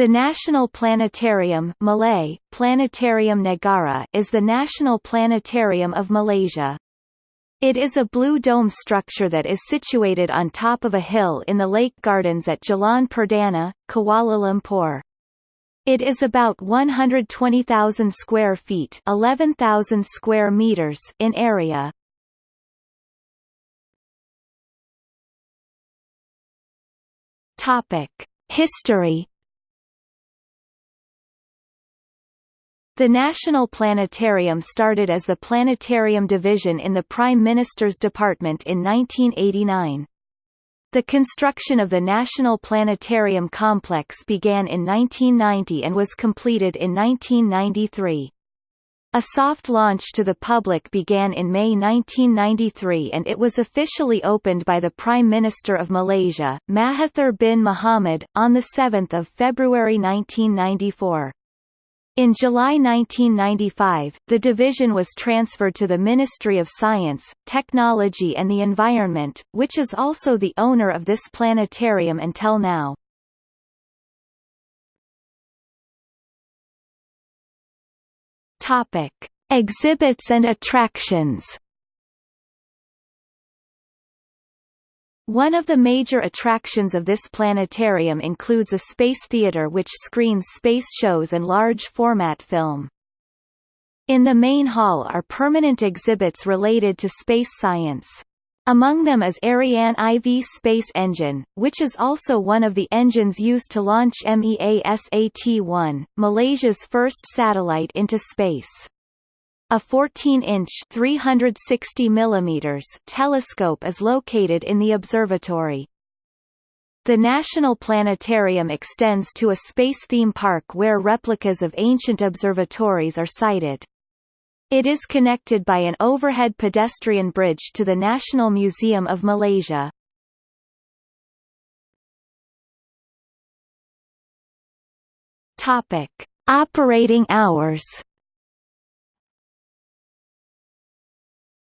The National Planetarium Malay, Planetarium Negara is the national planetarium of Malaysia. It is a blue dome structure that is situated on top of a hill in the lake gardens at Jalan Perdana, Kuala Lumpur. It is about 120,000 square feet 11,000 square meters in area. History The National Planetarium started as the Planetarium Division in the Prime Minister's Department in 1989. The construction of the National Planetarium Complex began in 1990 and was completed in 1993. A soft launch to the public began in May 1993 and it was officially opened by the Prime Minister of Malaysia, Mahathir bin Mohamad, on 7 February 1994. In July 1995, the division was transferred to the Ministry of Science, Technology and the Environment, which is also the owner of this planetarium until now. Topic: Exhibits and attractions. One of the major attractions of this planetarium includes a space theater which screens space shows and large-format film. In the main hall are permanent exhibits related to space science. Among them is Ariane IV space engine, which is also one of the engines used to launch MEASAT-1, Malaysia's first satellite into space. A 14-inch (360 mm) telescope is located in the observatory. The National Planetarium extends to a space theme park where replicas of ancient observatories are sited. It is connected by an overhead pedestrian bridge to the National Museum of Malaysia. Topic: Operating hours.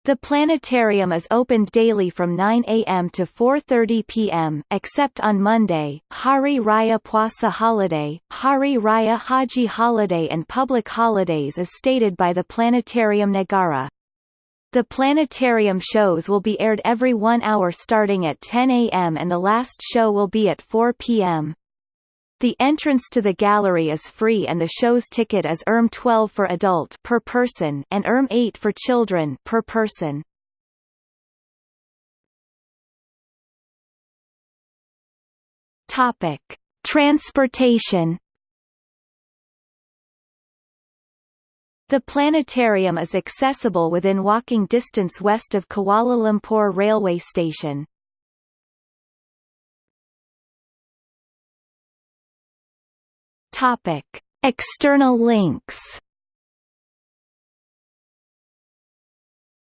The planetarium is opened daily from 9 a.m. to 4.30 p.m., except on Monday, Hari Raya Puasa holiday, Hari Raya Haji holiday and public holidays as stated by the Planetarium Negara. The planetarium shows will be aired every one hour starting at 10 a.m. and the last show will be at 4 p.m. The entrance to the gallery is free and the show's ticket is Erm 12 for adult per person and Erm 8 for children per person. Topic: Transportation The planetarium is accessible within walking distance west of Kuala Lumpur railway station. Topic: External links.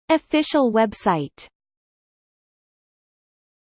Official website